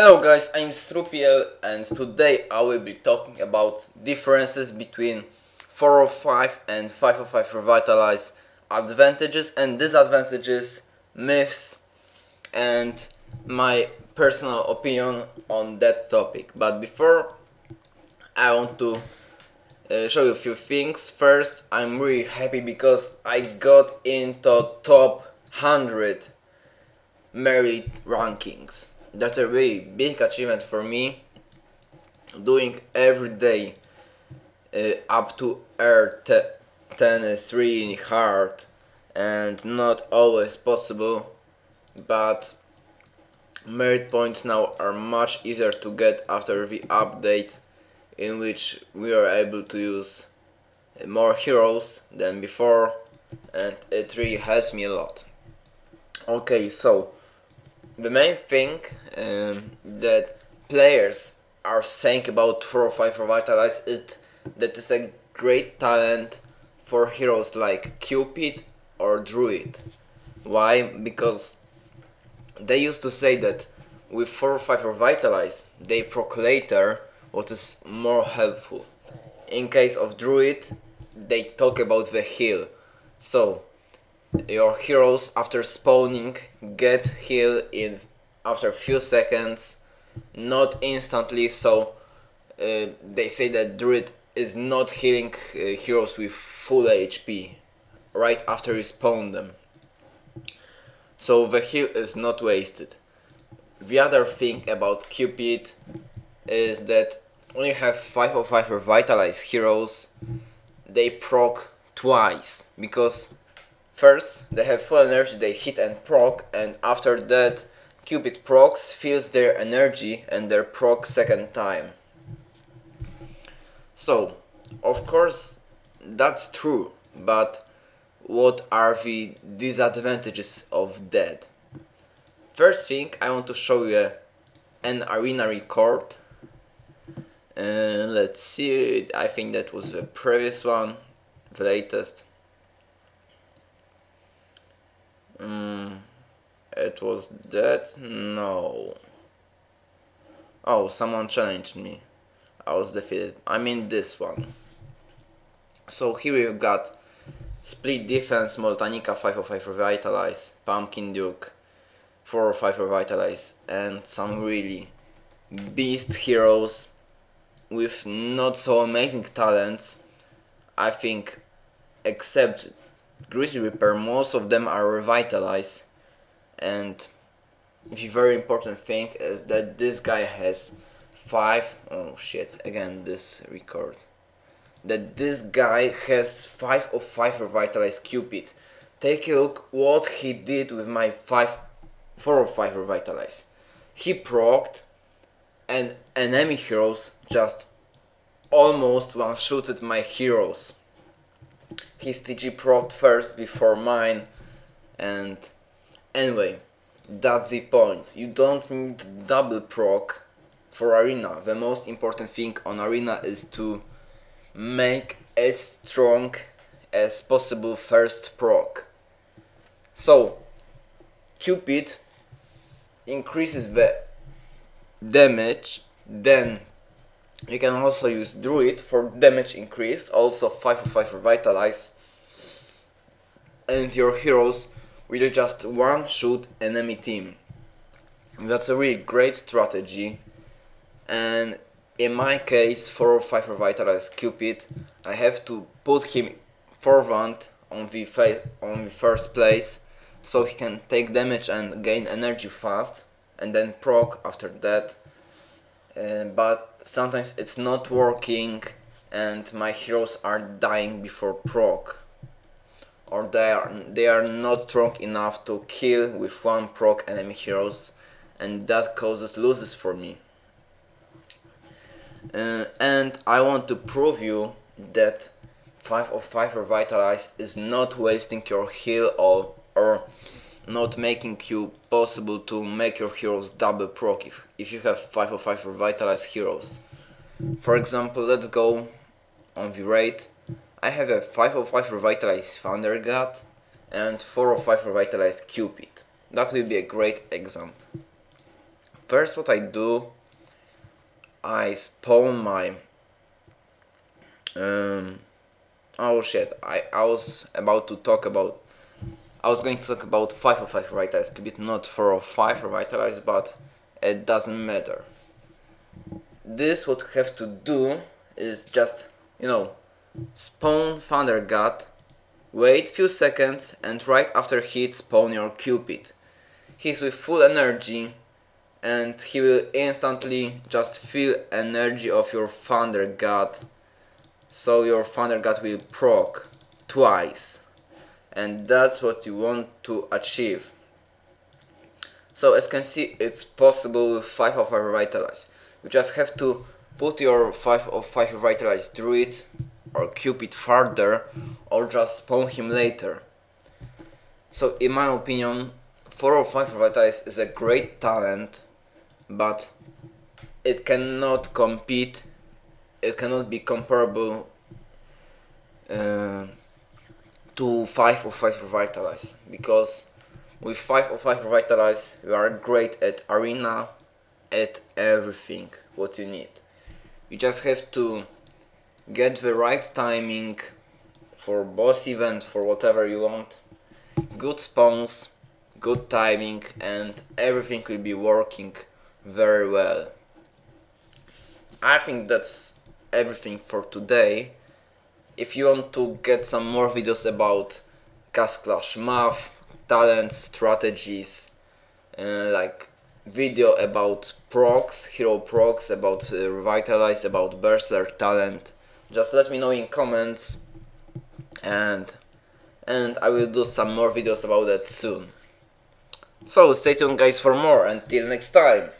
Hello guys, I'm Srupiel and today I will be talking about differences between 405 and 505 Revitalize, advantages and disadvantages, myths and my personal opinion on that topic. But before I want to uh, show you a few things. First, I'm really happy because I got into top 100 merit rankings. That's a really big achievement for me. Doing every day uh, up to Air 10 is really hard and not always possible, but merit points now are much easier to get after the update in which we are able to use more heroes than before and it really helps me a lot. Okay, so the main thing um, that players are saying about 405 Revitalize is that it's a great talent for heroes like Cupid or Druid. Why? Because they used to say that with 405 Revitalize, they proc later what is more helpful. In case of Druid, they talk about the heal. So, your heroes after spawning get heal in after a few seconds, not instantly, so uh, they say that Druid is not healing uh, heroes with full HP right after you spawn them. So the heal is not wasted. The other thing about Cupid is that when you have 505 revitalized heroes, they proc twice because first they have full energy, they hit and proc, and after that Cupid procs feels their energy and their proc second time. So, of course, that's true, but what are the disadvantages of that? First thing, I want to show you an arena record uh, let's see, I think that was the previous one, the latest. Um, it was that? No. Oh, someone challenged me. I was defeated. I mean this one. So here we've got Split Defense, Moltanica 505 Revitalize, Pumpkin Duke 405 Revitalize, and some really beast heroes with not so amazing talents, I think, except Grizzly Reaper, most of them are revitalized. And the very important thing is that this guy has five. Oh shit! Again, this record. That this guy has five of five revitalized Cupid. Take a look what he did with my five, four of five revitalized. He procced and enemy heroes just almost one-shooted my heroes. His TG procced first before mine and anyway, that's the point. You don't need double proc for arena. The most important thing on arena is to make as strong as possible first proc. So, Cupid increases the damage, then you can also use Druid for damage increase, also 5 of 5 Revitalize, and your heroes will just one-shoot enemy team. That's a really great strategy, and in my case, 4 or 5 Revitalize Cupid, I have to put him forward on the, on the first place, so he can take damage and gain energy fast, and then proc after that uh, but sometimes it's not working and my heroes are dying before proc. Or they are they are not strong enough to kill with one proc enemy heroes and that causes losses for me. Uh, and I want to prove you that 5 of 5 revitalize is not wasting your heal or, or not making you possible to make your heroes double proc if, if you have 5 or 5 revitalized heroes. For example, let's go on the raid. I have a 5 or 5 revitalized Thunder God and 4 or 5 revitalized Cupid. That will be a great example. first what I do I spawn my um oh shit I, I was about to talk about I was going to talk about 5 of 5 revitalize Cupid not 4 of 5 revitalize but it doesn't matter. This what you have to do is just you know spawn Thunder God wait few seconds and right after hit spawn your Cupid. He's with full energy and he will instantly just feel energy of your Thunder God so your Thunder God will proc twice and that's what you want to achieve. So as you can see it's possible with 5 of 5 Revitalize you just have to put your 5 of 5 Revitalize Druid or Cupid further or just spawn him later. So in my opinion 4 or 5 Revitalize is a great talent but it cannot compete it cannot be comparable uh, to 5 or 5 revitalize because with 5 or 5 revitalize you are great at arena at everything what you need you just have to get the right timing for boss event for whatever you want good spawns good timing and everything will be working very well. I think that's everything for today. If you want to get some more videos about Castle Clash math, talents, strategies, uh, like video about procs, hero procs, about uh, revitalize, about berserk talent, just let me know in comments and and I will do some more videos about that soon. So stay tuned guys for more until next time.